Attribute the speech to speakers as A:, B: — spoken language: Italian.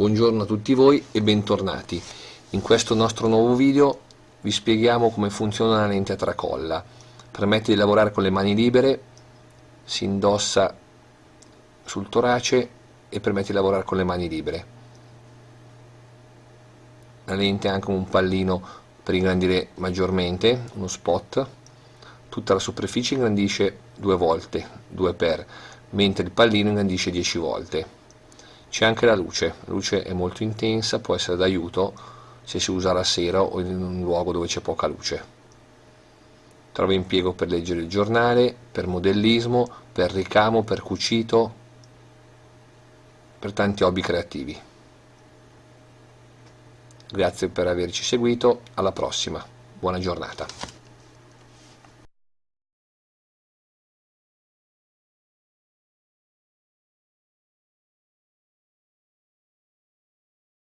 A: Buongiorno a tutti voi e bentornati. In questo nostro nuovo video vi spieghiamo come funziona la lente a tracolla. Permette di lavorare con le mani libere, si indossa sul torace e permette di lavorare con le mani libere. La lente ha anche un pallino per ingrandire maggiormente, uno spot. Tutta la superficie ingrandisce due volte, 2 per, mentre il pallino ingrandisce 10 volte c'è anche la luce, la luce è molto intensa, può essere d'aiuto se si usa la sera o in un luogo dove c'è poca luce. Trova impiego per leggere il giornale, per modellismo, per ricamo, per cucito, per tanti hobby creativi. Grazie per averci seguito, alla prossima, buona giornata.